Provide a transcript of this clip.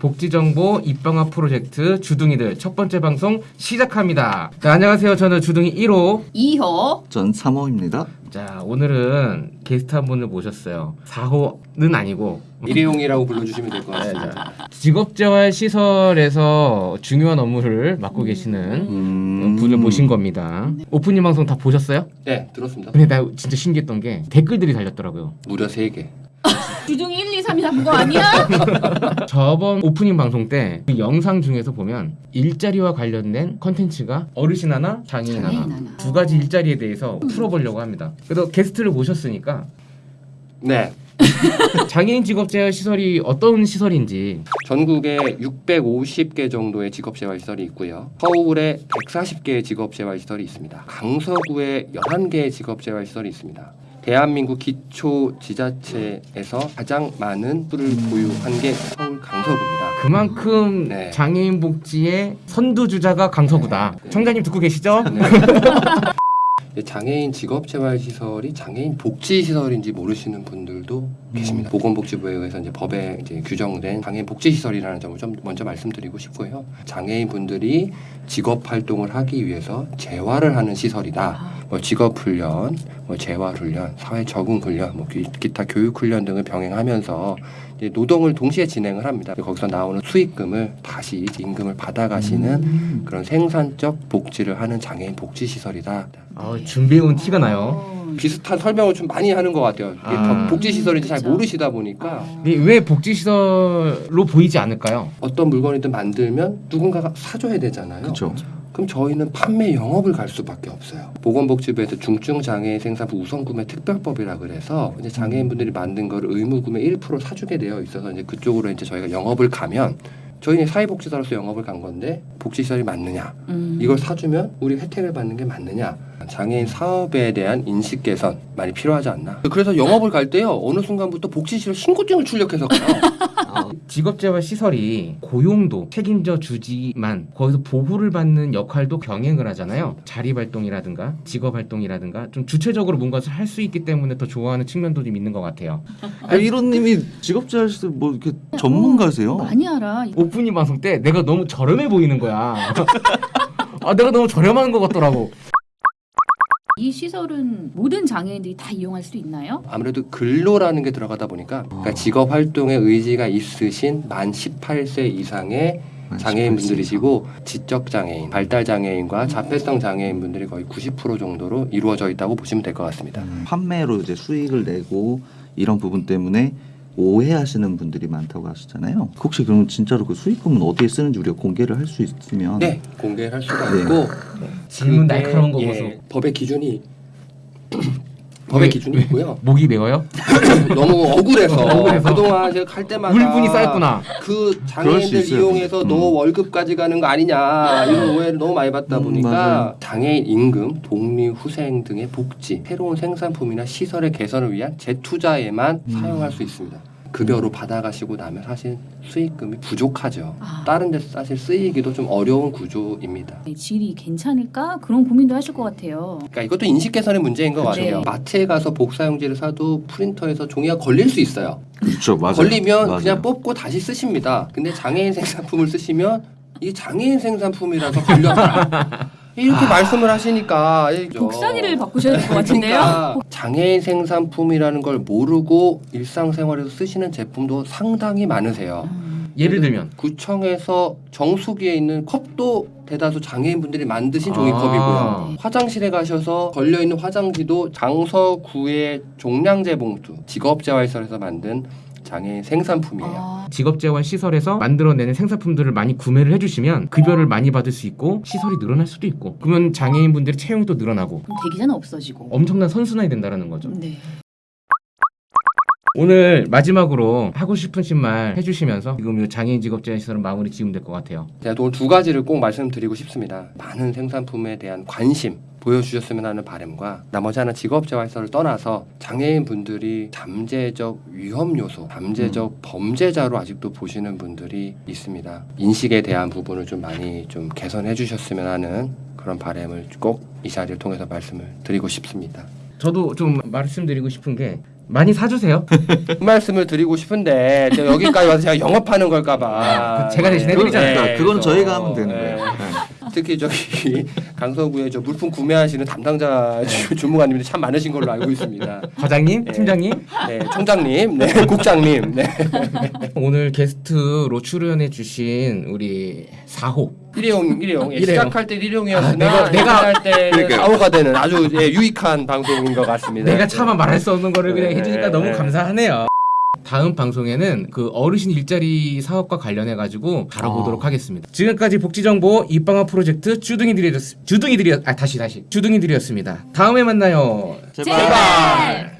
복지정보 입방아 프로젝트 주둥이들 첫 번째 방송 시작합니다. 자, 안녕하세요. 저는 주둥이 1호. 2호 전 3호입니다. 자, 오늘은 게스트 한 분을 모셨어요. 4호는 아니고 일회용이라고 불러주시면 될것 네, 같습니다. 자, 직업재활 시설에서 중요한 업무를 맡고 계시는 음... 분을 모신 겁니다. 오프닝 방송 다 보셨어요? 네, 들었습니다. 근데 나 진짜 신기했던 게 댓글들이 달렸더라고요. 무려 3개. 주둥이 1, 2, 3이 잡은 거 아니야? 저번 오프닝 방송 때 그 영상 중에서 보면 일자리와 관련된 컨텐츠가 어르신 하나, 장애인 하나 장애인 하나. 두 가지 일자리에 대해서 풀어보려고 합니다. 그래서 게스트를 모셨으니까 네, 장애인 직업재활 시설이 어떤 시설인지 전국에 650개 정도의 직업재활 시설이 있고요. 서울에 140개의 직업재활 시설이 있습니다. 강서구에 11개의 직업재활 시설이 있습니다. 대한민국 기초 지자체에서 가장 많은 수를 보유한 게 서울 강서구입니다. 그만큼 네. 장애인 복지의 선두주자가 강서구다. 네. 청자님 듣고 계시죠? 네. 이 장애인 직업재활시설이 장애인 복지시설인지 모르시는 분들도 계십니다. 보건복지부에 의해서 이제 법에 이제 규정된 장애인 복지시설이라는 점을 좀 먼저 말씀드리고 싶고요. 장애인 분들이 직업활동을 하기 위해서 재활을 하는 시설이다. 뭐 직업훈련, 뭐 재활훈련, 사회 적응훈련, 뭐 기- 기타 교육훈련 등을 병행하면서 이제 노동을 동시에 진행을 합니다. 거기서 나오는 수익금을 다시 임금을 받아가시는 그런 생산적 복지를 하는 장애인 복지시설이다. 아, 준비해온 티가 나요. 어. 비슷한 설명을 좀 많이 하는 것 같아요. 이게 아. 더 복지시설인지 잘. 모르시다 보니까 근데 왜 복지시설로 보이지 않을까요? 어떤 물건이든 만들면 누군가가 사줘야 되잖아요. 그렇죠. 그럼 저희는 판매 영업을 갈 수밖에 없어요. 보건복지부에서 중증 장애인 생산부 우선구매 특별법이라 그래서 이제 장애인분들이 만든 거를 의무구매 1% 사주게 되어 있어서 이제 그쪽으로 이제 저희가 영업을 가면 저희는 사회복지사로서 영업을 간 건데 복지시설이 맞느냐 음. 이걸 사주면 우리 혜택을 받는 게 맞느냐 장애인 사업에 대한 인식 개선 많이 필요하지 않나 그래서 영업을 갈 때요 어느 순간부터 복지시설 신고증을 출력해서 가요 직업재활 시설이 고용도 책임져 주지만 거기서 보호를 받는 역할도 병행을 하잖아요. 자립활동이라든가 직업활동이라든가 좀 주체적으로 뭔가를 할수 있기 때문에 더 좋아하는 측면도 좀 있는 것 같아요. 아, 이론님이 직업재활 시설 뭐 이렇게 전문가세요? 많이 알아. 오프닝 방송 때 내가 너무 저렴해 보이는 거야. 아, 내가 너무 저렴한 것 같더라고. 이 시설은 모든 장애인들이 다 이용할 수 있나요? 아무래도 근로라는 게 들어가다 보니까 그러니까 직업 활동에 의지가 있으신 만 18세 이상의 장애인분들이시고 지적 장애인, 발달 장애인과 자폐성 장애인분들이 거의 90% 정도로 이루어져 있다고 보시면 될 것 같습니다. 음, 판매로 이제 수익을 내고 이런 부분 때문에 오해하시는 분들이 많다고 하시잖아요. 혹시 그럼 진짜로 그 수익금은 어디에 쓰는지 우리가 공개를 할 수 있으면 네, 공개할 수가 네. 있고 질문 그게, 날카로운 거 예, 보소. 법의 기준이 법의 왜, 기준이 왜? 있고요. 목이 메어요? 너무 억울해서, 억울해서. 그동안 제가 갈 때마다 울분이 쌓였구나. 그 장애인들. 이용해서 음. 너 월급까지 가는 거 아니냐 이런 오해를 너무 많이 받다 음, 보니까 맞아요. 장애인 임금, 독립 후생 등의 복지, 새로운 생산품이나 시설의 개선을 위한 재투자에만 음. 사용할 수 있습니다. 급여로 받아가시고 나면 사실 수익금이 부족하죠. 아. 다른 데 사실 쓰이기도 좀 어려운 구조입니다. 네, 질이 괜찮을까? 그런 고민도 하실 것 같아요. 그러니까 이것도 인식 개선의 문제인 것 그쵸. 같아요. 네. 마트에 가서 복사용지를 사도 프린터에서 종이가 걸릴 수 있어요. 그렇죠, 맞아요. 걸리면 맞아요. 그냥 뽑고 다시 쓰십니다. 근데 장애인 생산품을 쓰시면 이 장애인 생산품이라서 걸렸다. 이렇게 말씀을 하시니까. 복사기를 바꾸셔야 될 것 같은데요. 그러니까 장애인 생산품이라는 걸 모르고 일상생활에서 쓰시는 제품도 상당히 많으세요. 음. 예를 들면 구청에서 정수기에 있는 컵도 대다수 장애인분들이 만드신 아. 종이컵이고요. 화장실에 가셔서 걸려 있는 화장지도 장서구의 종량제 봉투 직업재활시설에서 만든 장애인 생산품이에요. 아, 직업재활 시설에서 만들어내는 생산품들을 많이 구매를 해주시면 급여를 많이 받을 수 있고 시설이 늘어날 수도 있고 그러면 장애인분들의 채용도 늘어나고 그럼 대기자는 없어지고. 엄청난 선순환이 된다는 거죠. 네. 오늘 마지막으로 하고 싶으신 말 해주시면서 지금 이 장애인 직업재활 시설은 마무리 지으면 될 것 같아요. 제가 오늘 두 가지를 꼭 말씀드리고 싶습니다. 많은 생산품에 대한 관심 보여주셨으면 하는 바람과 나머지 하나 직업 재활시설을 떠나서 장애인 분들이 잠재적 위험 요소, 잠재적 범죄자로 아직도 보시는 분들이 있습니다. 인식에 대한 부분을 좀 많이 좀 개선해 주셨으면 하는 그런 바람을 꼭 이 자리를 통해서 말씀을 드리고 싶습니다. 저도 좀 말씀드리고 싶은 게 많이 사주세요. 그 말씀을 드리고 싶은데 제가 여기까지 와서 제가 영업하는 걸까봐 그 제가 대신 해드리잖아요. 그러니까 그건 그래서, 저희가 하면 되는 네. 거예요. 네. 특히 저기 강서구에 저 물품 구매하시는 담당자 주- 주무관님들이 참 많으신 걸로 알고 있습니다. 과장님, 네. 팀장님, 네, 총장님, 네, 국장님, 네. 오늘 게스트로 출연해주신 우리 4호 일회용, 일회용. 예, 일회용. 시작할 때 일회용이었으나 아, 내가- 내가- 할 때는 그러니까요. 사호가 되는 아주 예, 유익한 방송인 것 같습니다. 내가 차마 말할 수 없는 거를 그냥 네, 해주니까 네, 너무 네. 감사하네요. 다음 방송에는 그 어르신 일자리 사업과 관련해 가지고 다뤄보도록 아. 하겠습니다. 지금까지 복지정보 입방아 프로젝트 주둥이들이 주둥이들이 아 다시 다시 주둥이들이었습니다. 다음에 만나요. 제발. 제발.